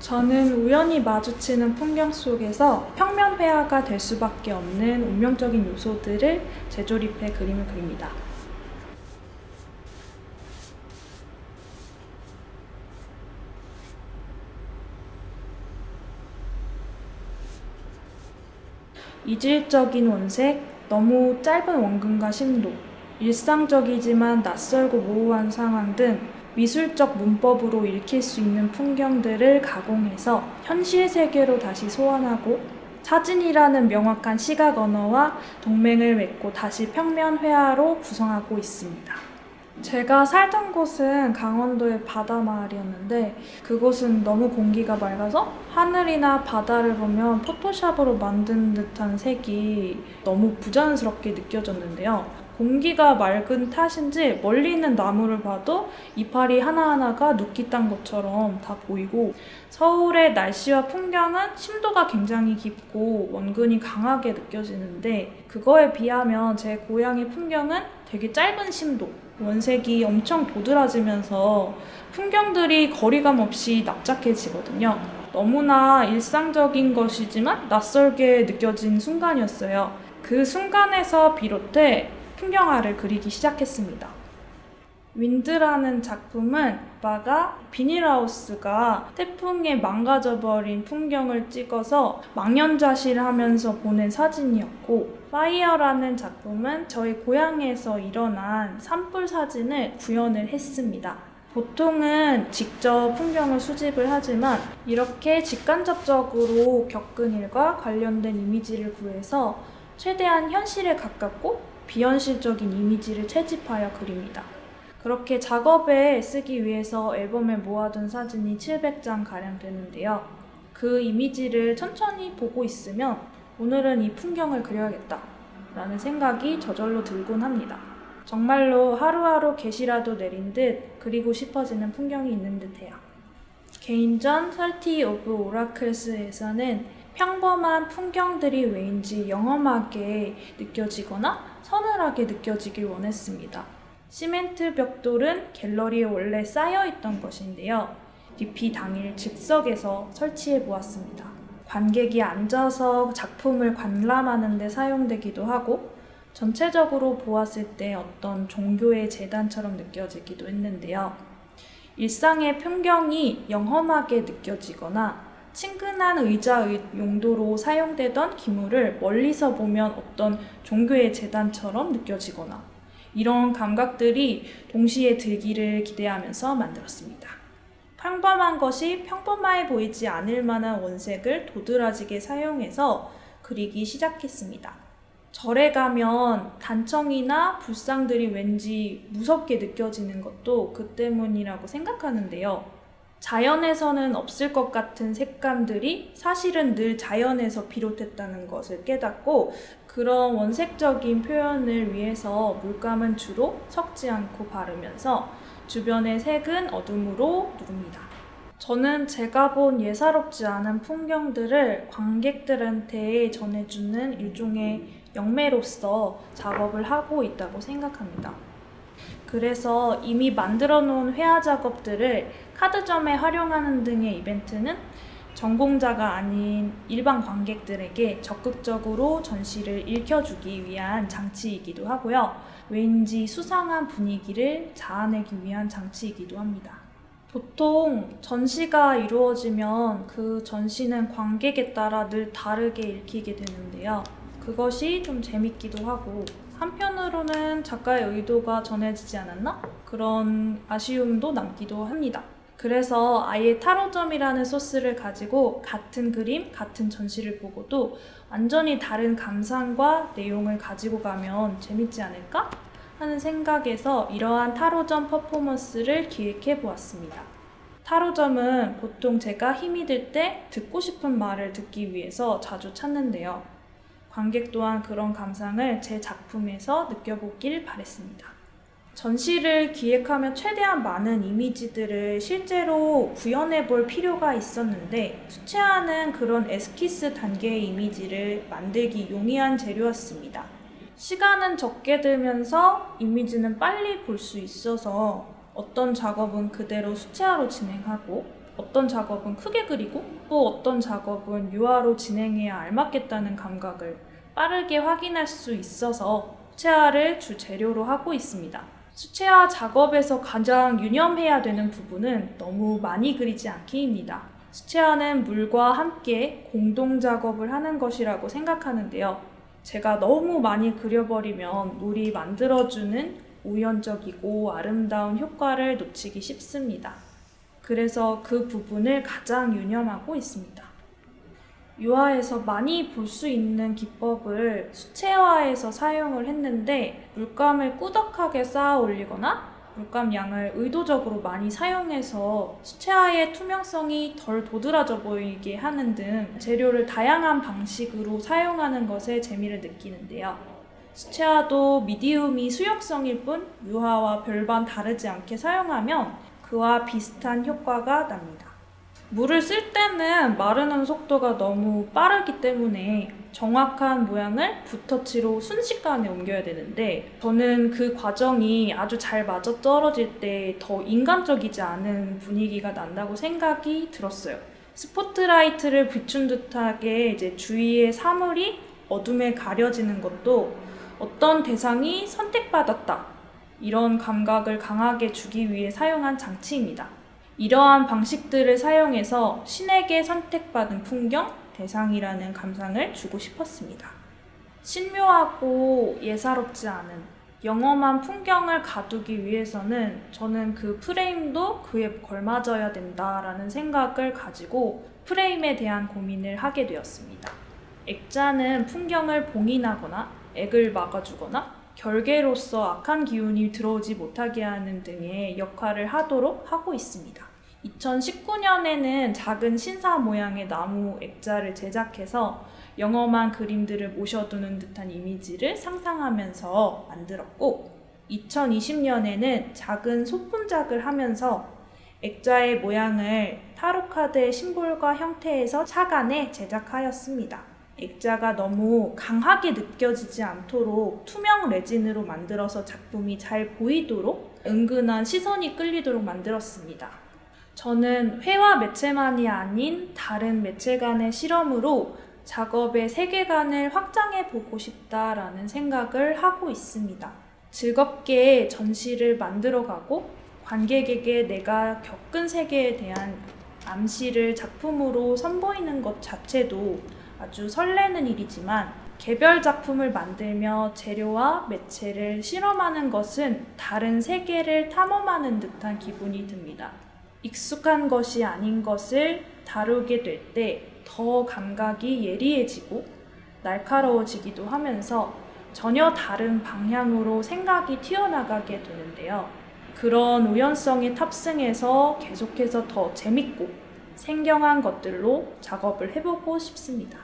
저는 우연히 마주치는 풍경 속에서 평면 회화가 될 수밖에 없는 운명적인 요소들을 재조립해 그림을 그립니다. 이질적인 원색, 너무 짧은 원근과 심도, 일상적이지만 낯설고 모호한 상황 등 미술적 문법으로 읽힐 수 있는 풍경들을 가공해서 현실 세계로 다시 소환하고 사진이라는 명확한 시각 언어와 동맹을 맺고 다시 평면 회화로 구성하고 있습니다. 제가 살던 곳은 강원도의 바다 마을이었는데 그곳은 너무 공기가 맑아서 하늘이나 바다를 보면 포토샵으로 만든 듯한 색이 너무 부자연스럽게 느껴졌는데요. 공기가 맑은 탓인지 멀리 있는 나무를 봐도 이파리 하나하나가 눕기 딴 것처럼 다 보이고 서울의 날씨와 풍경은 심도가 굉장히 깊고 원근이 강하게 느껴지는데 그거에 비하면 제 고향의 풍경은 되게 짧은 심도 원색이 엄청 도드라지면서 풍경들이 거리감 없이 납작해지거든요. 너무나 일상적인 것이지만 낯설게 느껴진 순간이었어요. 그 순간에서 비롯해 풍경화를 그리기 시작했습니다. Wind라는 작품은 오빠가 비닐하우스가 태풍에 망가져버린 풍경을 찍어서 망연자실하면서 보낸 사진이었고 Fire라는 작품은 저희 고향에서 일어난 산불 사진을 구현을 했습니다. 보통은 직접 풍경을 수집을 하지만 이렇게 직간접적으로 겪은 일과 관련된 이미지를 구해서 최대한 현실에 가깝고 비현실적인 이미지를 채집하여 그립니다. 그렇게 작업에 쓰기 위해서 앨범에 모아둔 사진이 700장 가량 되는데요. 그 이미지를 천천히 보고 있으면 오늘은 이 풍경을 그려야겠다 라는 생각이 저절로 들곤 합니다. 정말로 하루하루 개시라도 내린 듯 그리고 싶어지는 풍경이 있는 듯해요. 개인전 30 of Oracles에서는 평범한 풍경들이 왜인지 영험하게 느껴지거나 서늘하게 느껴지길 원했습니다. 시멘트 벽돌은 갤러리에 원래 쌓여있던 것인데요. DP 당일 즉석에서 설치해 보았습니다. 관객이 앉아서 작품을 관람하는 데 사용되기도 하고 전체적으로 보았을 때 어떤 종교의 재단처럼 느껴지기도 했는데요. 일상의 풍경이 영험하게 느껴지거나 친근한 의자 용도로 사용되던 기물을 멀리서 보면 어떤 종교의 재단처럼 느껴지거나 이런 감각들이 동시에 들기를 기대하면서 만들었습니다. 평범한 것이 평범해 보이지 않을 만한 원색을 도드라지게 사용해서 그리기 시작했습니다. 절에 가면 단청이나 불상들이 왠지 무섭게 느껴지는 것도 그 때문이라고 생각하는데요. 자연에서는 없을 것 같은 색감들이 사실은 늘 자연에서 비롯했다는 것을 깨닫고 그런 원색적인 표현을 위해서 물감은 주로 섞지 않고 바르면서 주변의 색은 어둠으로 누릅니다. 저는 제가 본 예사롭지 않은 풍경들을 관객들한테 전해주는 일종의 영매로서 작업을 하고 있다고 생각합니다. 그래서 이미 만들어 놓은 회화 작업들을 카드점에 활용하는 등의 이벤트는 전공자가 아닌 일반 관객들에게 적극적으로 전시를 읽혀주기 위한 장치이기도 하고요. 왠지 수상한 분위기를 자아내기 위한 장치이기도 합니다. 보통 전시가 이루어지면 그 전시는 관객에 따라 늘 다르게 읽히게 되는데요. 그것이 좀 재밌기도 하고 한편으로는 작가의 의도가 전해지지 않았나? 그런 아쉬움도 남기도 합니다. 그래서 아예 타로점이라는 소스를 가지고 같은 그림, 같은 전시를 보고도 완전히 다른 감상과 내용을 가지고 가면 재밌지 않을까? 하는 생각에서 이러한 타로점 퍼포먼스를 기획해 보았습니다. 타로점은 보통 제가 힘이 들 때 듣고 싶은 말을 듣기 위해서 자주 찾는데요. 관객 또한 그런 감상을 제 작품에서 느껴보길 바랬습니다. 전시를 기획하며 최대한 많은 이미지들을 실제로 구현해 볼 필요가 있었는데 수채화는 그런 에스키스 단계의 이미지를 만들기 용이한 재료였습니다. 시간은 적게 들면서 이미지는 빨리 볼 수 있어서 어떤 작업은 그대로 수채화로 진행하고 어떤 작업은 크게 그리고 또 어떤 작업은 유화로 진행해야 알맞겠다는 감각을 빠르게 확인할 수 있어서 수채화를 주 재료로 하고 있습니다. 수채화 작업에서 가장 유념해야 되는 부분은 너무 많이 그리지 않기입니다. 수채화는 물과 함께 공동 작업을 하는 것이라고 생각하는데요. 제가 너무 많이 그려버리면 물이 만들어주는 우연적이고 아름다운 효과를 놓치기 쉽습니다. 그래서 그 부분을 가장 유념하고 있습니다. 유화에서 많이 볼 수 있는 기법을 수채화에서 사용을 했는데 물감을 꾸덕하게 쌓아 올리거나 물감 양을 의도적으로 많이 사용해서 수채화의 투명성이 덜 도드라져 보이게 하는 등 재료를 다양한 방식으로 사용하는 것에 재미를 느끼는데요. 수채화도 미디움이 수용성일 뿐 유화와 별반 다르지 않게 사용하면 그와 비슷한 효과가 납니다. 물을 쓸 때는 마르는 속도가 너무 빠르기 때문에 정확한 모양을 붓터치로 순식간에 옮겨야 되는데 저는 그 과정이 아주 잘 맞아 떨어질 때 더 인간적이지 않은 분위기가 난다고 생각이 들었어요. 스포트라이트를 비춘 듯하게 이제 주위의 사물이 어둠에 가려지는 것도 어떤 대상이 선택받았다. 이런 감각을 강하게 주기 위해 사용한 장치입니다. 이러한 방식들을 사용해서 신에게 선택받은 풍경, 대상이라는 감상을 주고 싶었습니다. 신묘하고 예사롭지 않은 영험한 풍경을 가두기 위해서는 저는 그 프레임도 그에 걸맞아야 된다라는 생각을 가지고 프레임에 대한 고민을 하게 되었습니다. 액자는 풍경을 봉인하거나 액을 막아주거나 결계로서 악한 기운이 들어오지 못하게 하는 등의 역할을 하도록 하고 있습니다. 2019년에는 작은 신사 모양의 나무 액자를 제작해서 영험한 그림들을 모셔두는 듯한 이미지를 상상하면서 만들었고 2020년에는 작은 소품작을 하면서 액자의 모양을 타로카드의 심볼과 형태에서 착안해 제작하였습니다. 액자가 너무 강하게 느껴지지 않도록 투명 레진으로 만들어서 작품이 잘 보이도록 은근한 시선이 끌리도록 만들었습니다. 저는 회화 매체만이 아닌 다른 매체 간의 실험으로 작업의 세계관을 확장해 보고 싶다라는 생각을 하고 있습니다. 즐겁게 전시를 만들어가고 관객에게 내가 겪은 세계에 대한 암시를 작품으로 선보이는 것 자체도 아주 설레는 일이지만 개별 작품을 만들며 재료와 매체를 실험하는 것은 다른 세계를 탐험하는 듯한 기분이 듭니다. 익숙한 것이 아닌 것을 다루게 될 때 더 감각이 예리해지고 날카로워지기도 하면서 전혀 다른 방향으로 생각이 튀어나가게 되는데요. 그런 우연성에 탑승해서 계속해서 더 재밌고 생경한 것들로 작업을 해보고 싶습니다.